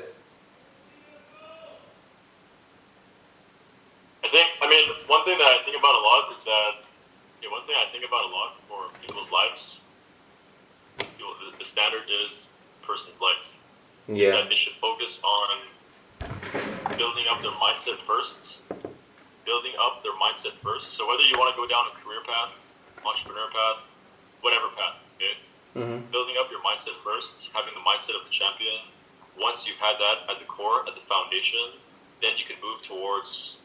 I think, I mean, one thing that I think about a lot is that, know, one thing I think about a lot for people's lives, the, standard is person's life. Is Yeah. that they should focus on building up their mindset first. Building up their mindset first. So whether you want to go down a career path, entrepreneur path, whatever path, okay? hmm building up your mindset first, having the mindset of the champion. Once you've had that at the core, at the foundation, then you can move towards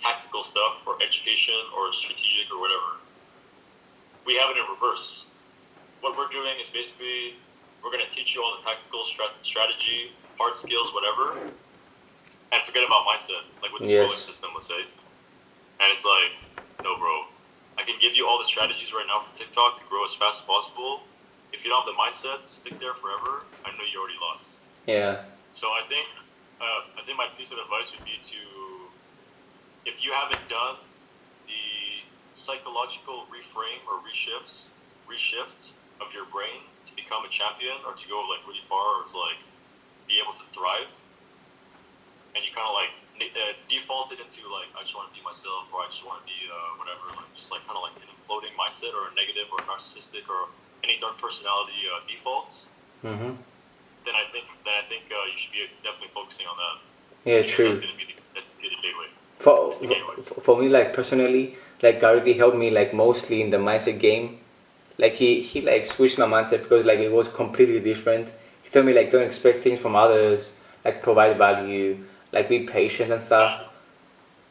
tactical stuff or education or strategic or whatever. We have it in reverse. What we're doing is basically we're going to teach you all the tactical strat- strategy, hard skills, whatever, and forget about mindset, like with the Yes. schooling system, let's say. And it's like, no, bro. I can give you all the strategies right now for TikTok to grow as fast as possible. If you don't have the mindset to stick there forever, I know you already lost. Yeah. So I think, uh, I think my piece of advice would be to, if you haven't done the psychological reframe or reshifts, reshift of your brain to become a champion or to go like really far or to like be able to thrive, and you kind of like uh, default it into like I just want to be myself or I just want to be uh, whatever, like just like kind of like an imploding mindset or a negative or narcissistic or any dark personality uh, defaults, hmm then I think then I think uh, you should be definitely focusing on that. Yeah, true. That's gonna be the, that's gonna be the gateway. For, the gateway. for for me, like personally, like Gary Vee helped me like mostly in the mindset game. Like he he like switched my mindset because like it was completely different. He told me like don't expect things from others, like provide value, like be patient and stuff.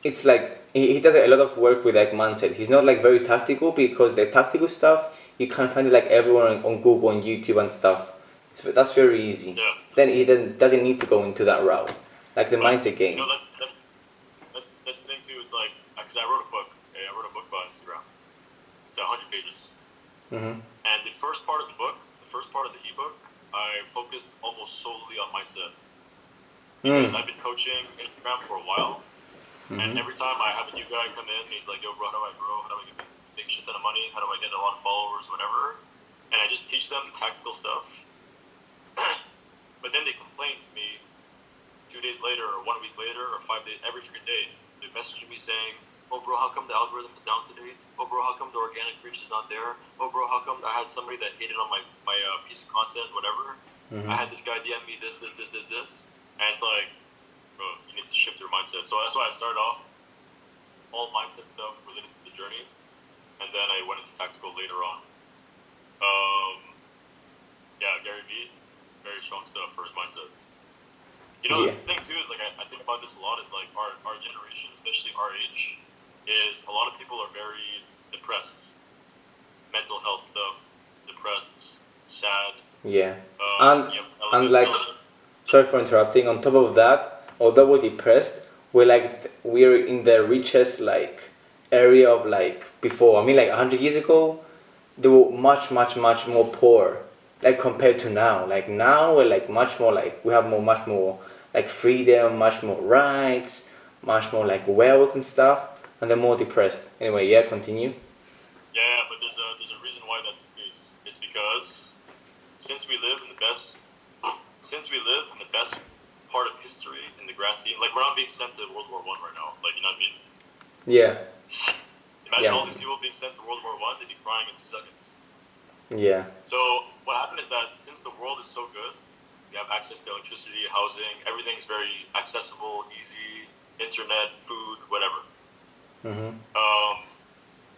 It's like he, he does a lot of work with like mindset. He's not like very tactical because the tactical stuff you can find it like everyone on, Google and YouTube and stuff. So that's very easy. Yeah. Then he then doesn't need to go into that route, like the mindset game. You know, that's that's that's that's the thing too. It's like because I wrote a book. Okay? I wrote a book about Instagram. It's 100 pages, hmm and the first part of the book, the first part of the ebook, I focused almost solely on mindset because Mm. I've been coaching Instagram for a while, and Mhm. every time I have a new guy come in, he's like, "Yo, bro, how do I grow? How do I get big shit ton of money? How do I get a lot of followers? Whatever." and I just teach them the tactical stuff. but then they complain to me two days later, or one week later, or five days, every freaking day. They message me saying, "Oh, bro, how come the algorithm is down today? Oh, bro, how come the organic reach is not there? Oh, bro, how come I had somebody that hated on my my uh, piece of content, whatever? Mhm. I had this guy DM me this, this, this, this, this, and it's like, bro, you need to shift your mindset. So that's why I started off all mindset stuff related to the journey, and then I went into tactical later on. Um, yeah, Gary Vee, very strong stuff for his mindset. You know, Yeah. the thing too is like I, I think about this a lot is like our, our generation, especially our age, is a lot of people are very depressed, mental health stuff, depressed, sad. Yeah. Um, And- you and, like- Sorry for interrupting. On top of that, although we're depressed, we're like we're in the richest like area of like before. I mean, like hundred years ago, they were much, much, much more poor. Like compared to now, like now we're like much more like we have more, much more like freedom, much more rights, much more like wealth and stuff, and they're more depressed. Anyway, yeah, continue. Yeah, but there's a there's a reason why that's the case. It's because since we live in the best since we live the best part of history in the grand scheme, like we're not being sent to World War One right now. Like you know what I mean? Yeah, Imagine Yeah. all these people being sent to World War One, they'd be crying in two seconds. yeah, So what happened is that since the world is so good, we have access to electricity, housing, everything's very accessible, easy, internet, food, whatever. Mm-hmm. um,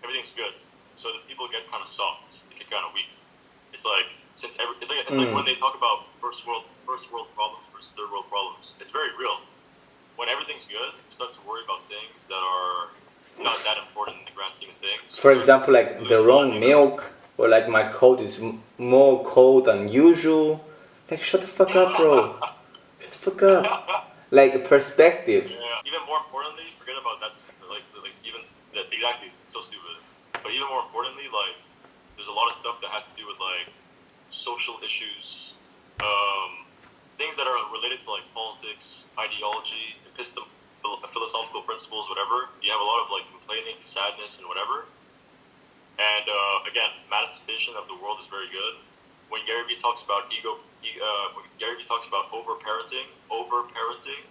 everything's good. So the people get kind of soft, they get kind of weak. It's like since every, it's like it's like Mm. when they talk about first world first world problems versus third world problems. It's very real. When everything's good, you start to worry about things that are not that important in the grand scheme of things. For So example, like the wrong milk, or like my coat is m- more cold than usual. Like, shut the fuck up, bro. Shut the fuck up. Like perspective. Yeah. Even more importantly, forget about that. Like, like even that exactly. It's so stupid. But even more importantly, like there's a lot of stuff that has to do with like social issues, um, things that are related to like politics, ideology, epistem- philosophical principles, whatever. You have a lot of like complaining, sadness, and whatever. And uh, again, manifestation of the world is very good. When Gary Vee talks about ego, uh, when Gary Vee talks about over parenting, over parenting,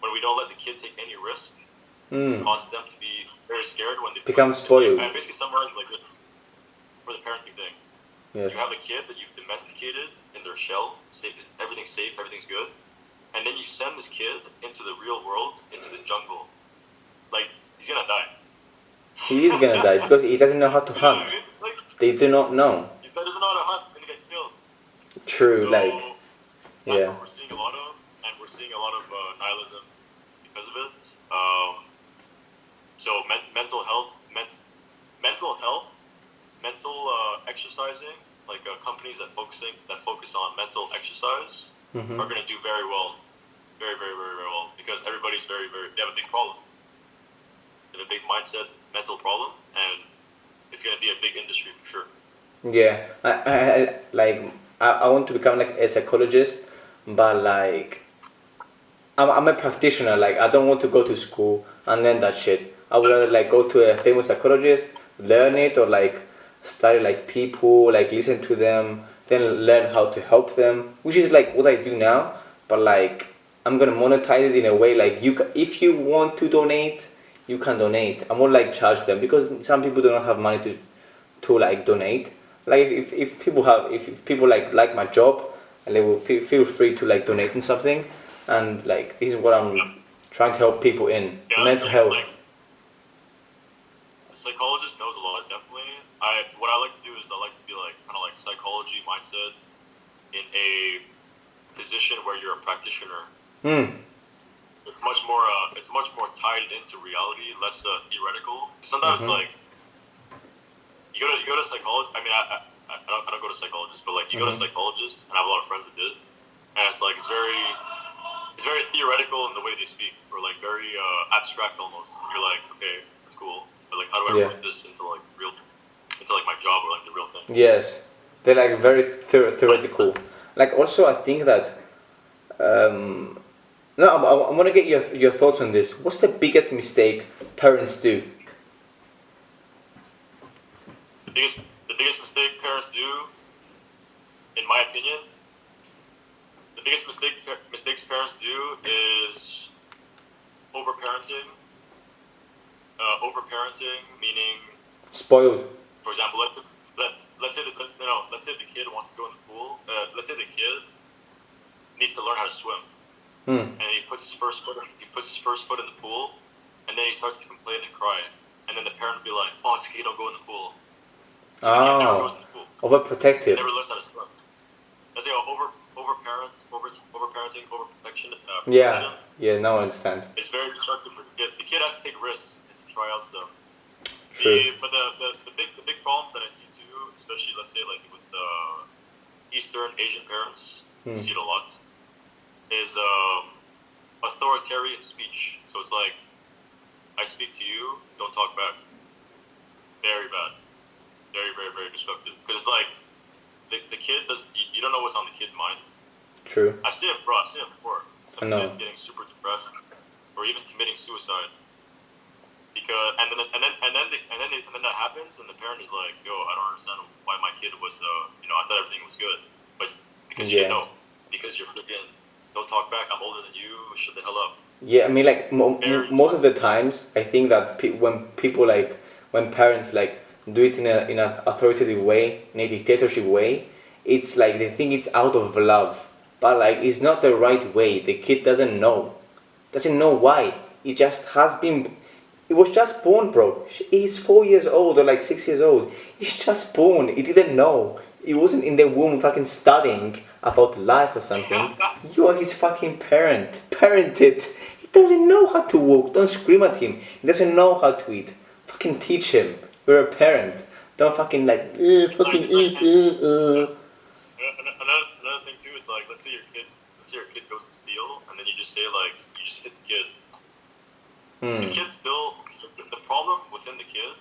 when we don't let the kid take any risk, Mm. causes them to be very scared when they Become spoiled. I basically summarize like this for the parenting thing. You have a kid that you've domesticated in their shell, safe, everything's safe, everything's good, and then you send this kid into the real world, into the jungle. Like he's gonna die. He is gonna die because he doesn't know how to You what I hunt. mean? Like They do not know. he's doesn't know how to hunt, gonna get killed. True, So, like, that's yeah. what we're seeing a lot of, and we're seeing a lot of uh, nihilism because of it. Um, so men- mental health, ment- mental health, mental uh, exercising, like uh, companies that focusing that focus on mental exercise Mhm. are going to do very well, very very very very well because everybody's very very they have a big problem, they have a big mindset mental problem, and it's going to be a big industry for sure. Yeah, I, I, I like I, I want to become like a psychologist, but like I'm, I'm a practitioner. Like I don't want to go to school and learn that shit. I would rather like go to a famous psychologist, learn it, or like study like people, like listen to them, then learn how to help them, which is like what I do now. But like I'm gonna monetize it in a way like you, if you want to donate, you can donate. I won't like charge them because some people do not have money to to like donate. Like if, if people have if, if people like like my job, and they will feel, feel free to like donate in something, and like this is what I'm trying to help people in Yeah, mental health. Like, a psychologist knows a lot, definitely. I what I like to do is I like to be like kind of like psychology mindset in a position where you're a practitioner. Hmm. It's much more. Uh, it's much more tied into reality, less uh, theoretical. Sometimes Mhm. like you go to you go to psychology. I mean, I, I, I, don't, I don't go to psychologists, but like you go to Mhm. psychologists, and I have a lot of friends that did, and it's like it's very it's very theoretical in the way they speak, or like very uh, abstract almost. And you're like, okay, that's cool, but like, how do I Yeah. put this into like real, into like my job or like the real thing? Yes, they're like very theor- theoretical. Like also, I think that. Um, no, I, I, I want to get your your thoughts on this. What's the biggest mistake parents do? The biggest the biggest mistake parents do in my opinion, the biggest mistake mistakes parents do is overparenting. Uh, overparenting meaning, Spoiled. For example, let, let let's say that let's you know let's say the kid wants to go in the pool. Uh, let's say the kid needs to learn how to swim, Hmm. and he puts his first foot he puts his first foot in the pool, and then he starts to complain and cry, and then the parent will be like, "Oh, it's okay, don't go in the pool." So the kid never Oh. goes in the pool. Overprotective. Never learns how to swim. That's like over over parents, over over parenting, over protection. Uh, Yeah. Yeah. no, I understand. It's very destructive for the kid. The kid has to take risks, has to try out stuff. The, but the, the, the big the big problems that I see too, especially let's say like with uh, Eastern Asian parents, Hmm. see it a lot, is um, authoritarian speech. So it's like, I speak to you, don't talk back. Very bad. Very very very destructive. Because it's like, the, the kid does you, you don't know what's on the kid's mind. True. I've seen it, bro. I've seen it before. Some kids getting super depressed, or even committing suicide. Because and then and then and then the, and then, and then that happens, and the parent is like, "Yo, I don't understand why my kid was, uh, you know, I thought everything was good, but because you Yeah. know, because you're freaking, don't talk back. I'm older than you. Shut the hell up." Yeah, I mean, like mo- most of the times, I think that pe- when people like when parents like do it in a in an authoritative way, in a dictatorship way, it's like they think it's out of love, but like it's not the right way. The kid doesn't know, doesn't know why. It just has been. It was just born, bro. He's four years old or like six years old. He's just born. He didn't know. He wasn't in the womb fucking studying about life or something. You are his fucking parent. Parented. He doesn't know how to walk. Don't scream at him. He doesn't know how to eat. Fucking teach him. You're a parent. Don't fucking like, "Eh, fucking eat. Uh, uh. Another, another thing too, it's like let's say your kid, let's say your kid goes to steal, and then you just say like you just hit the kid. The Hmm. kid still, the problem within the kid,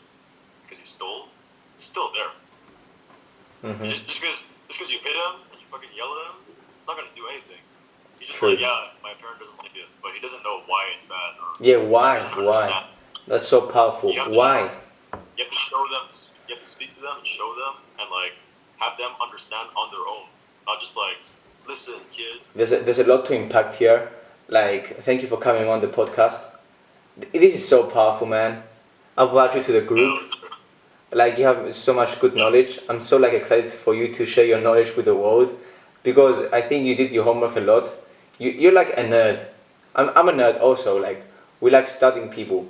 because he stole, is still there. Mhm. Just because just because you hit him and you fucking yell at him, it's not gonna do anything. He's just True. like, yeah, my parent doesn't like it, but he doesn't know why it's bad. Or Yeah, why? Why? That's so powerful. You have to Why? You have to show them. To, you have to speak to them and show them, and like have them understand on their own, not just like, listen, kid. There's a, there's a lot to impact here. Like, thank you for coming on the podcast. This is so powerful, man. I'll add you to the group. Like, you have so much good knowledge. I'm so like excited for you to share your knowledge with the world because I think you did your homework a lot. You, you're like a nerd. I'm, I'm a nerd also. Like, we like studying people.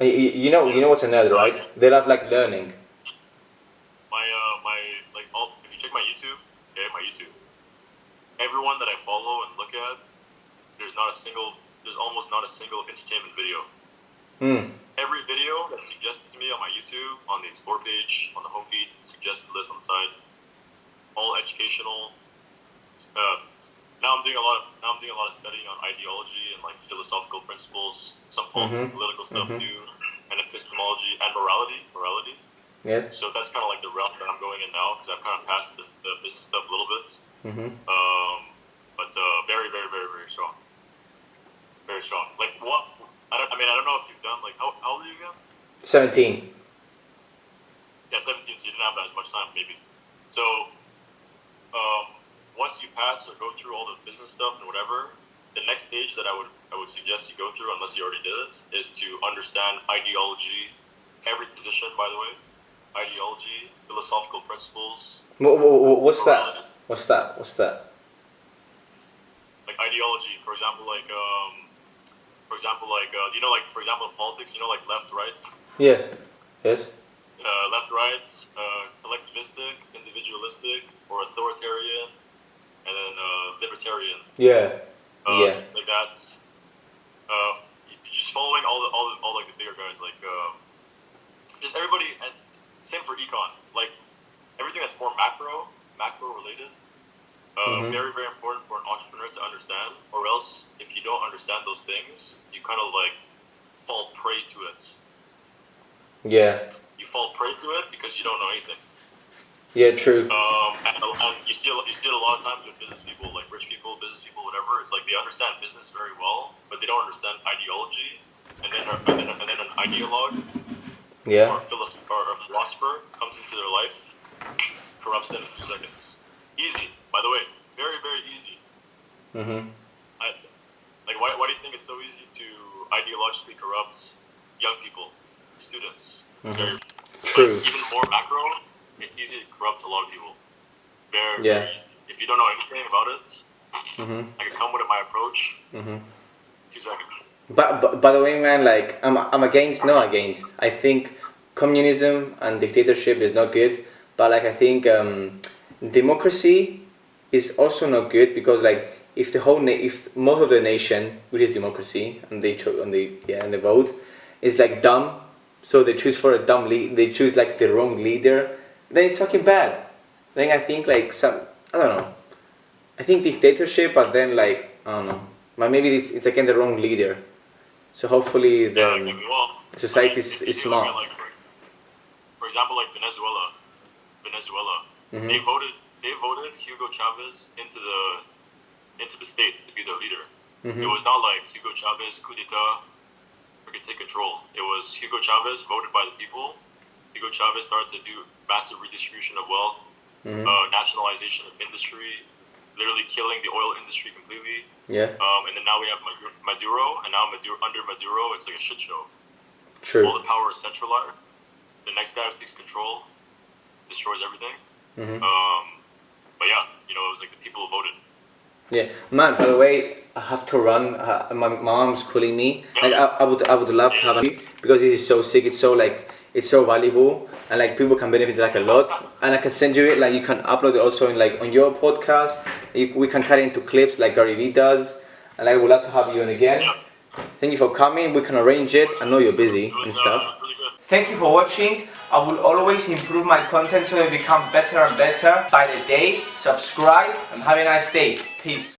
You, you know, you know what's a nerd, right? They love like learning. my uh my like all if you check my YouTube, okay, my YouTube, everyone that I follow and look at, there's not a single there's almost not a single entertainment video. Hmm. Every video that's suggested to me on my YouTube, on the explore page, on the home feed, suggested list on the side, all educational. Uh, now I'm doing a lot of now I'm doing a lot of studying on ideology and like philosophical principles, some political Mhm. political stuff Mhm. too, and epistemology and morality. Morality. Yeah. So that's kind of like the realm that I'm going in now because I've kind of passed the, the business stuff a little bit. Mm-hmm. Um, but uh, very, very, very, very strong. Very strong. Like what? I, don't, I mean, I don't know if you've done like how, how old are you again? 17. Yeah, 17. So you didn't have that as much time, maybe. So um, once you pass or go through all the business stuff and whatever, the next stage that I would I would suggest you go through, unless you already did it, is to understand ideology, every position, by the way, ideology, philosophical principles, Wha- wha- wha- What's morality. that? What's that? What's that? like ideology, for example, like um, for example, like uh, you know, like for example, in politics, you know, like left, right, Yes. Yes. uh, left, right, uh, collectivistic, individualistic, or authoritarian, and then uh, libertarian. Yeah. Uh, Yeah. Like that's uh, just following all the all the, all like the bigger guys, like uh, just everybody, and same for econ, like everything that's more macro, macro related. Uh, Mhm. Very, very important for an entrepreneur to understand, or else if you don't understand those things, you kind of like fall prey to it. Yeah. You fall prey to it because you don't know anything. Yeah. True. Um, and, and you see you see it a lot of times with business people, like rich people, business people, whatever. It's like they understand business very well, but they don't understand ideology. And then, and then, and then an ideologue or Yeah. a, philosopher, or a philosopher comes into their life, corrupts them in two seconds. Easy, by the way, very very easy. Mm-hmm. I, like, why, why do you think it's so easy to ideologically corrupt young people, students? Very, True. Like, even more macro, it's easy to corrupt a lot of people. Very, Yeah. very easy. If you don't know anything about it, Mm-hmm. I can come with my approach. Mm-hmm. Two seconds. But, but by the way, man, like I'm I'm against no against. I think communism and dictatorship is not good. But like I think um, democracy is also not good because like if the whole na- if most of the nation, which is democracy, and they cho- and they yeah and they vote, is like dumb, so they choose for a dumb lead. They choose like the wrong leader. Then it's fucking bad. Then I think like some I don't know. I think dictatorship, but then like I don't know. But maybe it's it's again the wrong leader. So hopefully the Yeah, like, society is, is smart. like, for, for example, like Venezuela, Venezuela, Mhm. they voted they voted Hugo Chavez into the into the states to be their leader. Mhm. It was not like Hugo Chavez coup d'état or could take control. It was Hugo Chavez voted by the people. Hugo Chavez started to do massive redistribution of wealth, Mhm. uh, nationalization of industry, literally killing the oil industry completely. Yeah, Um, and then now we have Maduro, and now Maduro, under Maduro, it's like a shit show. True. All the power is centralized. The next guy who takes control destroys everything. Mhm. Um, but yeah, you know, it was like the people who voted. Yeah, man. By the way, I have to run. Uh, my, my mom's calling me. Like I, I would I would love to have a because this is so sick. It's so like it's so valuable and like people can benefit like a lot. And I can send you it. Like you can upload it also in like on your podcast. You, we can cut it into clips like Gary Vee does. And I would love to have you on again. Yeah, Thank you for coming. We can arrange it. I know you're busy it and stuff. uh, really. Thank you for watching. I will always improve my content so they become better and better by the day. Subscribe and have a nice day. Peace.